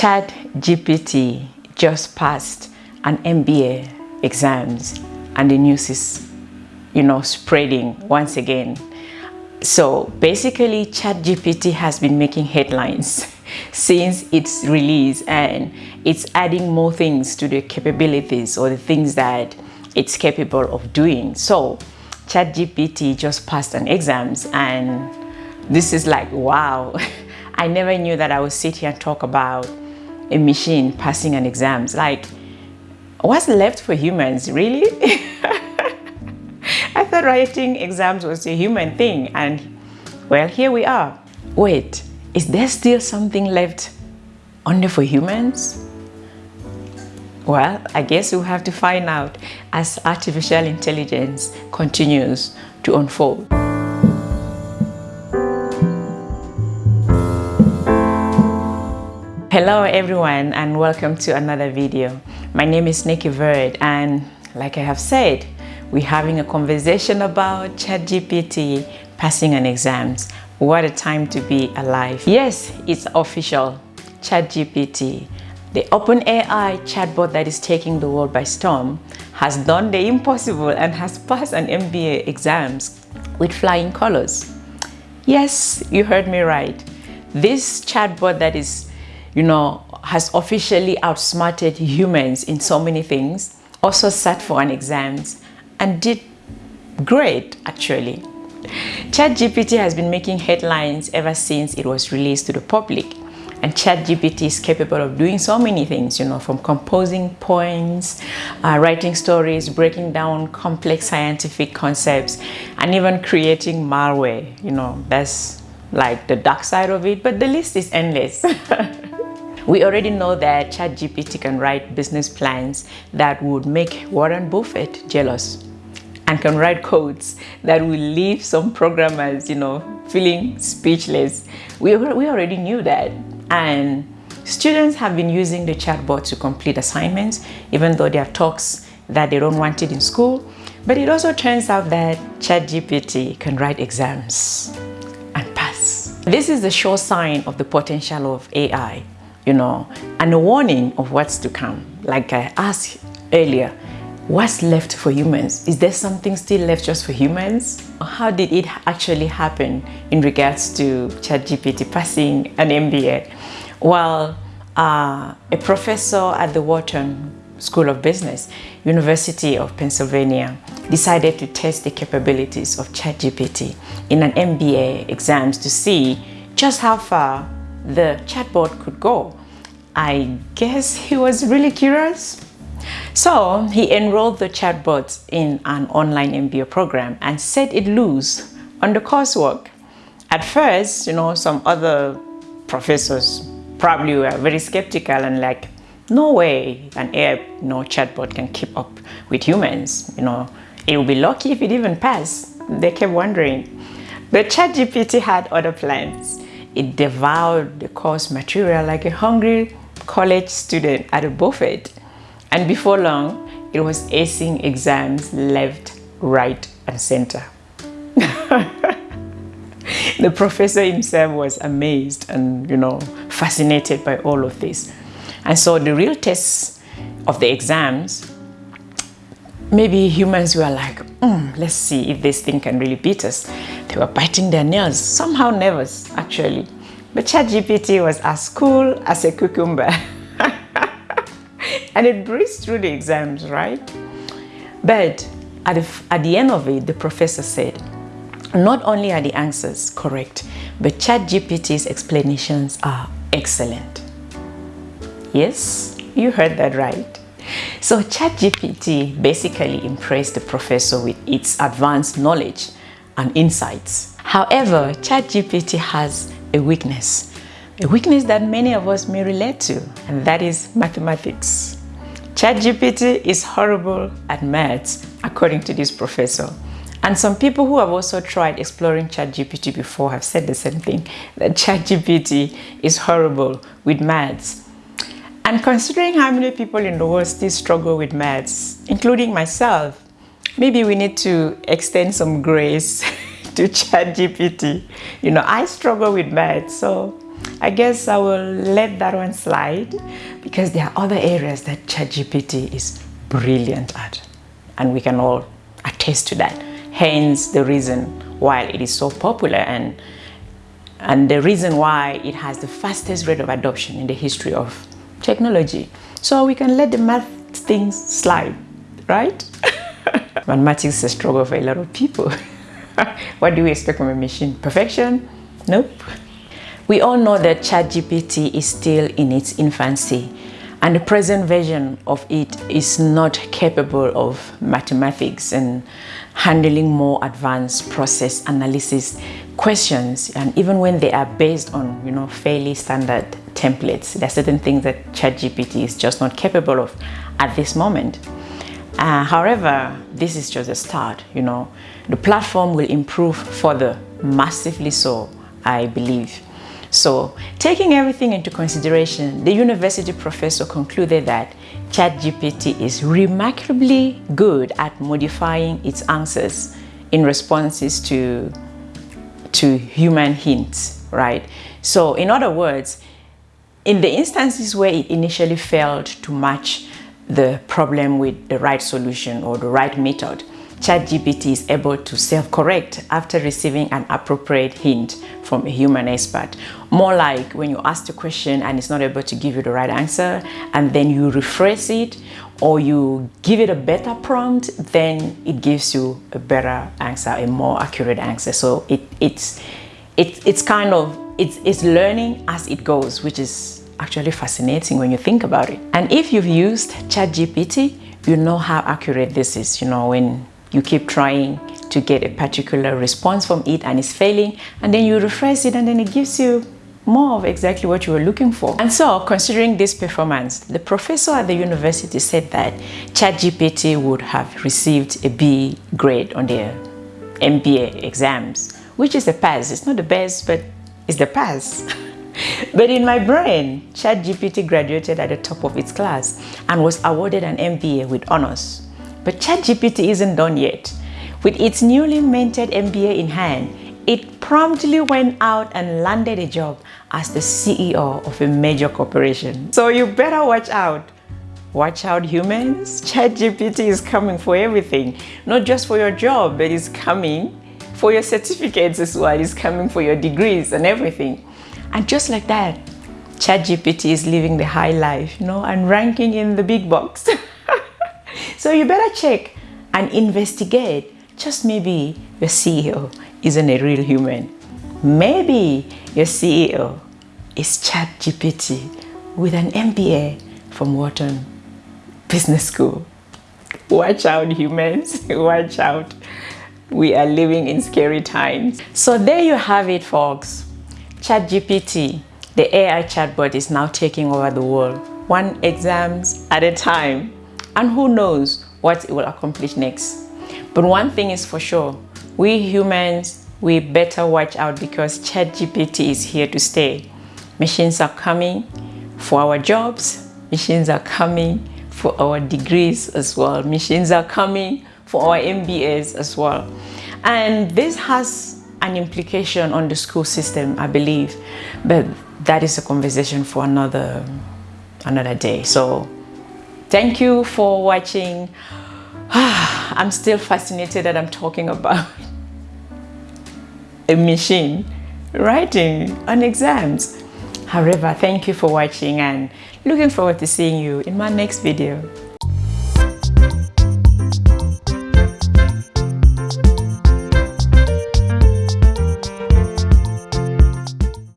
Chat GPT just passed an MBA exams and the news is, you know, spreading once again. So basically Chat GPT has been making headlines since its release and it's adding more things to the capabilities or the things that it's capable of doing. So ChatGPT just passed an exams and this is like, wow. I never knew that I would sit here and talk about a machine passing an exams. Like, what's left for humans, really? I thought writing exams was a human thing and well, here we are. Wait, is there still something left only for humans? Well, I guess we'll have to find out as artificial intelligence continues to unfold. Hello everyone and welcome to another video. My name is Nikki Verd and like I have said, we're having a conversation about ChatGPT passing an exams. What a time to be alive. Yes, it's official. ChatGPT, the OpenAI chatbot that is taking the world by storm, has done the impossible and has passed an MBA exams with flying colors. Yes, you heard me right. This chatbot that is you know, has officially outsmarted humans in so many things, also sat for an exams and did great actually. ChatGPT has been making headlines ever since it was released to the public. And ChatGPT is capable of doing so many things, you know, from composing poems, uh, writing stories, breaking down complex scientific concepts, and even creating malware. You know, that's like the dark side of it, but the list is endless. We already know that ChatGPT can write business plans that would make Warren Buffett jealous and can write codes that will leave some programmers, you know, feeling speechless. We, we already knew that. And students have been using the chatbot to complete assignments, even though there are talks that they don't want it in school. But it also turns out that ChatGPT can write exams and pass. This is the sure sign of the potential of AI you know, and a warning of what's to come. Like I asked earlier, what's left for humans? Is there something still left just for humans? How did it actually happen in regards to ChatGPT passing an MBA? Well, uh, a professor at the Wharton School of Business, University of Pennsylvania, decided to test the capabilities of ChatGPT in an MBA exams to see just how far the chatbot could go. I guess he was really curious. So he enrolled the chatbot in an online MBA program and set it loose on the coursework. At first, you know, some other professors probably were very skeptical and like, no way an AI you know, chatbot can keep up with humans. You know, it will be lucky if it even passed. They kept wondering. But ChatGPT had other plans. It devoured the course material like a hungry college student at a buffet. And before long, it was acing exams left, right, and center. the professor himself was amazed and, you know, fascinated by all of this. And so the real tests of the exams, maybe humans were like, mm, let's see if this thing can really beat us. They were biting their nails, somehow nervous actually. But ChatGPT was as cool as a cucumber. and it breezed through the exams, right? But at the, at the end of it, the professor said, not only are the answers correct, but ChatGPT's explanations are excellent. Yes, you heard that right. So ChatGPT basically impressed the professor with its advanced knowledge and insights. However, ChatGPT has a weakness, a weakness that many of us may relate to, and that is mathematics. ChatGPT is horrible at maths, according to this professor. And some people who have also tried exploring ChatGPT before have said the same thing, that ChatGPT is horrible with maths. And considering how many people in the world still struggle with maths, including myself, maybe we need to extend some grace to ChatGPT. You know, I struggle with math, so I guess I will let that one slide because there are other areas that ChatGPT is brilliant at and we can all attest to that. Hence the reason why it is so popular and and the reason why it has the fastest rate of adoption in the history of technology. So we can let the math things slide, right? Mathematics is a struggle for a lot of people. what do we expect from a machine? Perfection? Nope. We all know that ChatGPT is still in its infancy and the present version of it is not capable of mathematics and handling more advanced process analysis questions and even when they are based on you know fairly standard templates there are certain things that ChatGPT is just not capable of at this moment uh, however this is just a start you know the platform will improve further massively so I believe so taking everything into consideration, the university professor concluded that ChatGPT is remarkably good at modifying its answers in responses to, to human hints, right? So in other words, in the instances where it initially failed to match the problem with the right solution or the right method, ChatGPT is able to self-correct after receiving an appropriate hint from a human expert. More like when you ask the question and it's not able to give you the right answer and then you rephrase it or you give it a better prompt, then it gives you a better answer, a more accurate answer. So it, it's, it, it's kind of, it's, it's learning as it goes, which is actually fascinating when you think about it. And if you've used ChatGPT, you know how accurate this is, you know, when you keep trying to get a particular response from it and it's failing and then you refresh it and then it gives you more of exactly what you were looking for. And so considering this performance, the professor at the university said that ChatGPT would have received a B grade on their MBA exams, which is a pass. It's not the best, but it's the pass. but in my brain, ChatGPT graduated at the top of its class and was awarded an MBA with honors. But ChatGPT isn't done yet. With its newly minted MBA in hand, it promptly went out and landed a job as the CEO of a major corporation. So you better watch out. Watch out humans, ChatGPT is coming for everything. Not just for your job, but it's coming for your certificates as well. It's coming for your degrees and everything. And just like that, ChatGPT is living the high life, you know, and ranking in the big box. So you better check and investigate. Just maybe your CEO isn't a real human. Maybe your CEO is ChatGPT with an MBA from Wharton Business School. Watch out, humans. Watch out. We are living in scary times. So there you have it, folks. ChatGPT, the AI chatbot is now taking over the world, one exams at a time and who knows what it will accomplish next. But one thing is for sure, we humans, we better watch out because ChatGPT is here to stay. Machines are coming for our jobs, machines are coming for our degrees as well, machines are coming for our MBAs as well. And this has an implication on the school system, I believe, but that is a conversation for another, another day. So Thank you for watching. I'm still fascinated that I'm talking about a machine writing on exams. However, thank you for watching and looking forward to seeing you in my next video.